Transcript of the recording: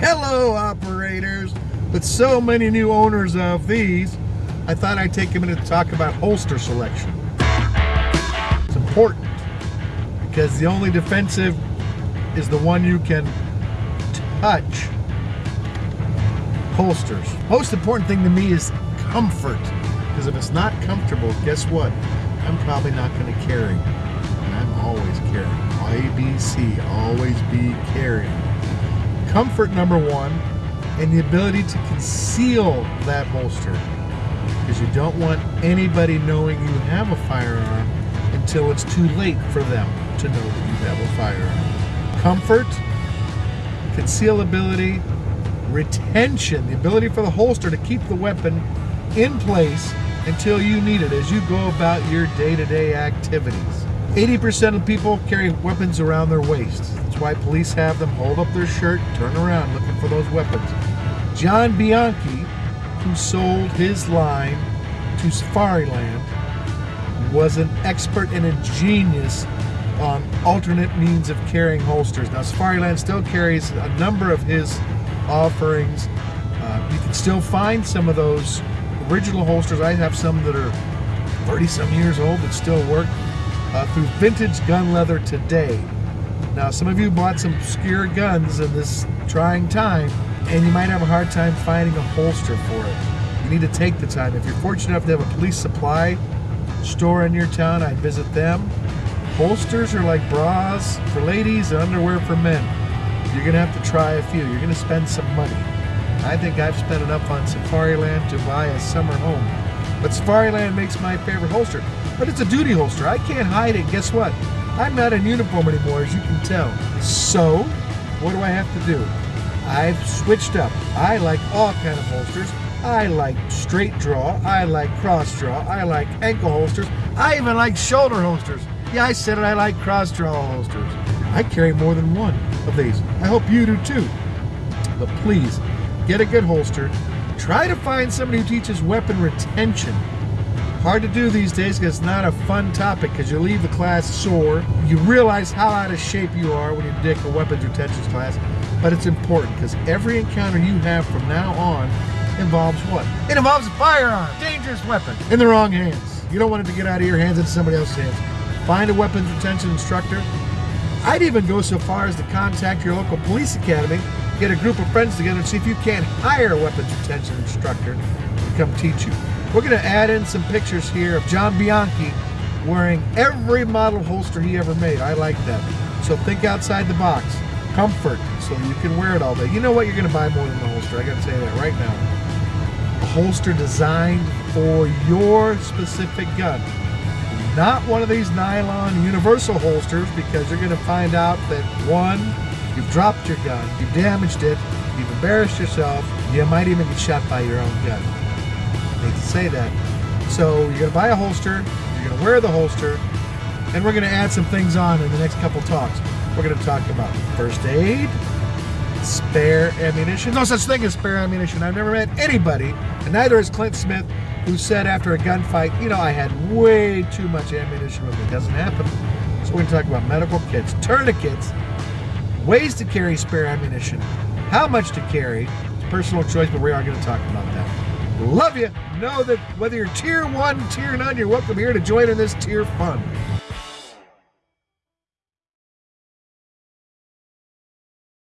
Hello operators! With so many new owners of these, I thought I'd take a minute to talk about holster selection. It's important because the only defensive is the one you can touch. Holsters. Most important thing to me is comfort. Because if it's not comfortable, guess what? I'm probably not going to carry. And I'm always carrying. ABC, always be carrying comfort number one and the ability to conceal that holster because you don't want anybody knowing you have a firearm until it's too late for them to know that you have a firearm. Comfort, concealability, retention, the ability for the holster to keep the weapon in place until you need it as you go about your day-to-day -day activities. 80% of people carry weapons around their waist. That's why police have them hold up their shirt, turn around looking for those weapons. John Bianchi, who sold his line to Safariland, was an expert and a genius on alternate means of carrying holsters. Now, Safariland still carries a number of his offerings. Uh, you can still find some of those original holsters. I have some that are 30 some years old that still work uh, through vintage gun leather today. Now, some of you bought some obscure guns in this trying time, and you might have a hard time finding a holster for it. You need to take the time. If you're fortunate enough to have a police supply store in your town, I'd visit them. Holsters are like bras for ladies and underwear for men. You're going to have to try a few. You're going to spend some money. I think I've spent enough on Safariland to buy a summer home. But Safariland makes my favorite holster. But it's a duty holster. I can't hide it. Guess what? I'm not in uniform anymore, as you can tell. So, what do I have to do? I've switched up. I like all kind of holsters. I like straight draw. I like cross draw. I like ankle holsters. I even like shoulder holsters. Yeah, I said it. I like cross draw holsters. I carry more than one of these. I hope you do too. But please, get a good holster. Try to find somebody who teaches weapon retention. Hard to do these days because it's not a fun topic because you leave the class sore. You realize how out of shape you are when you take a weapons retention class, but it's important because every encounter you have from now on involves what? It involves a firearm, dangerous weapon, in the wrong hands. You don't want it to get out of your hands into somebody else's hands. Find a weapons retention instructor. I'd even go so far as to contact your local police academy, get a group of friends together and see if you can't hire a weapons retention instructor to come teach you. We're going to add in some pictures here of John Bianchi wearing every model holster he ever made. I like that. So think outside the box. Comfort, so you can wear it all day. You know what? You're going to buy more than the holster. I got to say that right now. A holster designed for your specific gun. Not one of these nylon universal holsters because you're going to find out that one, you've dropped your gun, you've damaged it, you've embarrassed yourself, you might even get shot by your own gun to say that. So you're going to buy a holster, you're going to wear the holster, and we're going to add some things on in the next couple talks. We're going to talk about first aid, spare ammunition. No such thing as spare ammunition. I've never met anybody, and neither has Clint Smith, who said after a gunfight, you know, I had way too much ammunition with me. It doesn't happen. So we're going to talk about medical kits, tourniquets, ways to carry spare ammunition, how much to carry. It's personal choice, but we are going to talk about that. Love you. Know that whether you're tier one, tier none, you're welcome here to join in this tier fun.